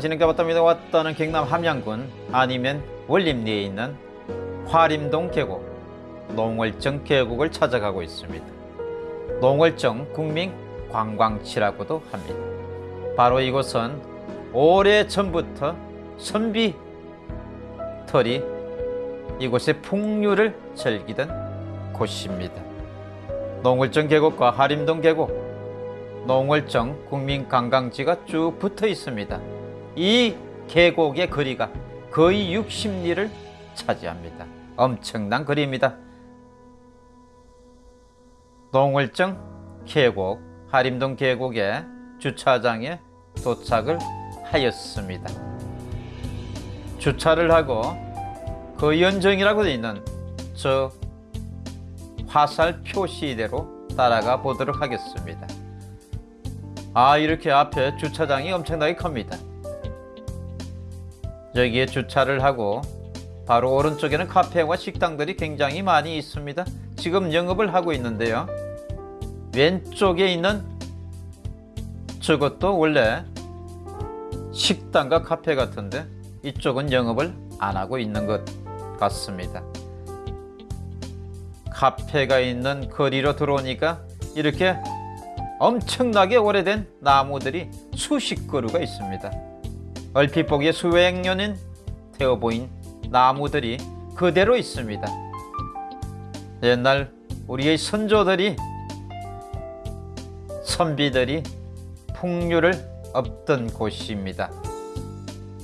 지는가 봤답니다 왔다는 경남 함양군 아니면 월림리에 있는 화림동 계곡 농월정 계곡을 찾아가고 있습니다. 농월정 국민 관광지라고도 합니다. 바로 이곳은 오래전부터 선비털이 이곳에 풍류를 즐기던 곳입니다. 농월정 계곡과 하림동 계곡 농월정 국민관광지가 쭉 붙어 있습니다. 이 계곡의 거리가 거의 60리를 차지합니다. 엄청난 거리입니다. 농월정 계곡, 하림동 계곡의 주차장에 도착을 하였습니다. 주차를 하고 그 연정이라고 되어 있는 저 화살 표시대로 따라가 보도록 하겠습니다. 아 이렇게 앞에 주차장이 엄청나게 큽니다 여기에 주차를 하고 바로 오른쪽에는 카페와 식당들이 굉장히 많이 있습니다. 지금 영업을 하고 있는데요. 왼쪽에 있는 저것도 원래 식당과 카페 같은데 이쪽은 영업을 안 하고 있는 것 같습니다. 카페가 있는 거리로 들어오니까 이렇게 엄청나게 오래된 나무들이 수십 그루가 있습니다. 얼핏 보기에 수백 년은 되어 보인 나무들이 그대로 있습니다. 옛날 우리의 선조들이 선비들이 풍류를 업던 곳입니다.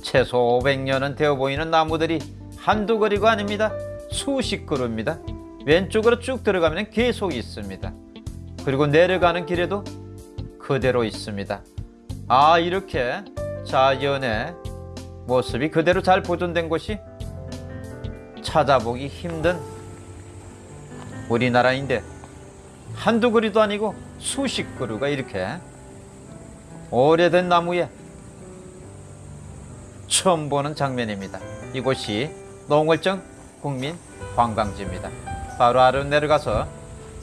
최소 500년은 되어 보이는 나무들이 한두 그리가 아닙니다. 수십 그루입니다. 왼쪽으로 쭉 들어가면 계속 있습니다. 그리고 내려가는 길에도 그대로 있습니다. 아 이렇게 자연의 모습이 그대로 잘 보존된 곳이 찾아보기 힘든 우리나라인데 한두 그루도 아니고 수십 그루가 이렇게 오래된 나무에 처음 보는 장면입니다. 이곳이 농월정 국민 관광지입니다. 바로 아래 내려가서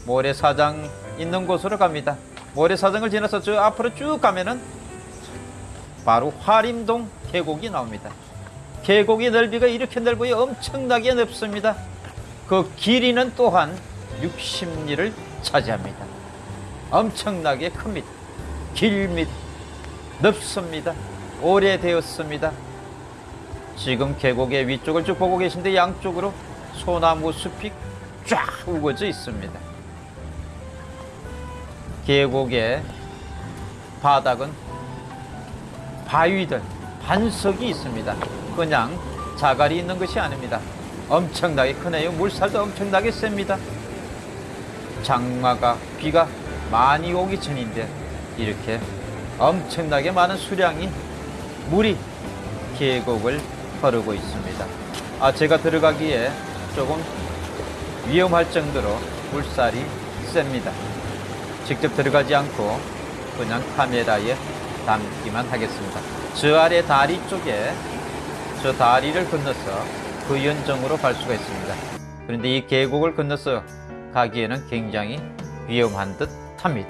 모래사장 있는 곳으로 갑니다. 모래사장을 지나서 저 앞으로 쭉 가면은 바로 화림동 계곡이 나옵니다. 계곡의 넓이가 이렇게 넓어요. 엄청나게 넓습니다. 그 길이는 또한 60리를 차지합니다. 엄청나게 큽니다. 길입니다. 넓습니다. 오래되었습니다. 지금 계곡의 위쪽을 쭉 보고 계신데 양쪽으로 소나무 숲이 쫙 우거져 있습니다. 계곡의 바닥은 바위들, 반석이 있습니다. 그냥 자갈이 있는 것이 아닙니다. 엄청나게 크네요. 물살도 엄청나게 셉니다. 장마가 비가 많이 오기 전인데 이렇게 엄청나게 많은 수량이 물이 계곡을 흐르고 있습니다. 아, 제가 들어가기에 조금 위험할 정도로 물살이 셉니다. 직접 들어가지 않고 그냥 카메라에 담기만 하겠습니다. 저 아래 다리 쪽에 저 다리를 건너서 그 연정으로 갈 수가 있습니다. 그런데 이 계곡을 건너서 가기에는 굉장히 위험한 듯 합니다.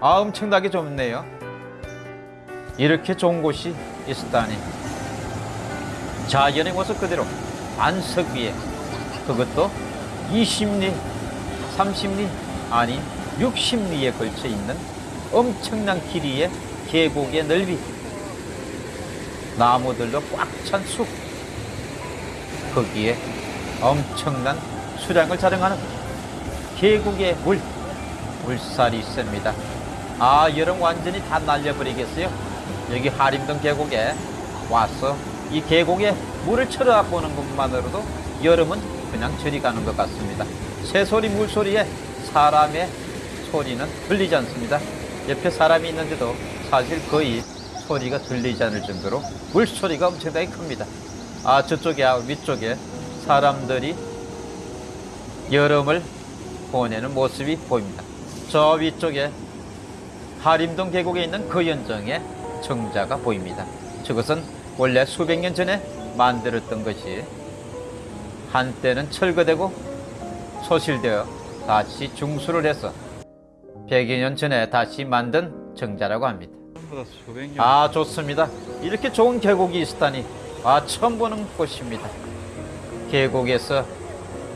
아, 엄청나게 좁네요. 이렇게 좋은 곳이 있었다니. 자연의 모습 그대로 안석 위에 그것도 20리, 30리 아니 60리에 걸쳐 있는 엄청난 길이의 계곡의 넓이. 나무들로 꽉 찬 숲. 거기에 엄청난 수량을 자랑하는 계곡의 물. 물살이 있습니다. 아 여름 완전히 다 날려버리겠어요? 여기 하림동 계곡에 와서 이 계곡에 물을 쳐다 보는 것만으로도 여름은 그냥 저리 가는 것 같습니다. 새소리 물소리에 사람의 소리는 들리지 않습니다. 옆에 사람이 있는데도 사실 거의 소리가 들리지 않을 정도로 물소리가 엄청나게 큽니다. 아 저쪽에 아, 위쪽에 사람들이 여름을 보내는 모습이 보입니다. 저 위쪽에 하림동 계곡에 있는 그 연정의 정자가 보입니다. 저것은 원래 수백 년 전에 만들었던 것이 한때는 철거되고 소실되어 다시 중수를 해서 100여 년 전에 다시 만든 정자라고 합니다. 아 좋습니다. 이렇게 좋은 계곡이 있다니 아 처음 보는 곳입니다. 계곡에서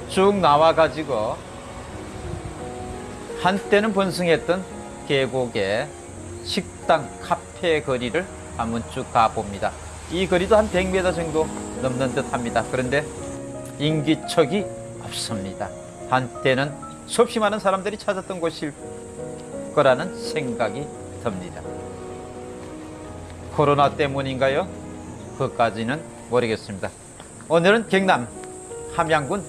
쭉 나와 가지고 한때는 번성했던 계곡의 식당 카페 거리를 한번 쭉 가봅니다. 이 거리도 한 100m 정도 넘는 듯 합니다. 그런데 인기척이 없습니다. 한때는 수없이 많은 사람들이 찾았던 곳일 거라는 생각이 듭니다. 코로나 때문인가요? 그까지는 모르겠습니다. 오늘은 경남 함양군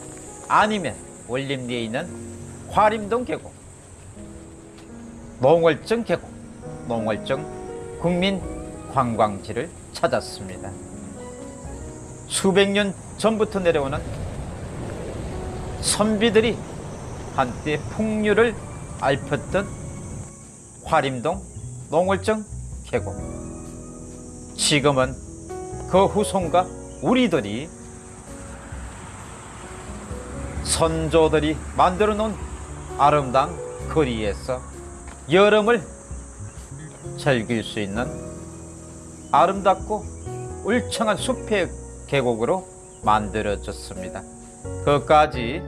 안임에 올림리에 있는 화림동 계곡, 농월정 계곡, 농월정 국민 관광지를 찾았습니다. 수백 년 전부터 내려오는 선비들이 한때 풍류를 앓혔던 화림동 농월정 계곡. 지금은 그 후손과 우리들이 선조들이 만들어 놓은 아름다운 거리에서 여름을 즐길 수 있는 아름답고 울창한 숲의 계곡으로 만들어졌습니다. 그까지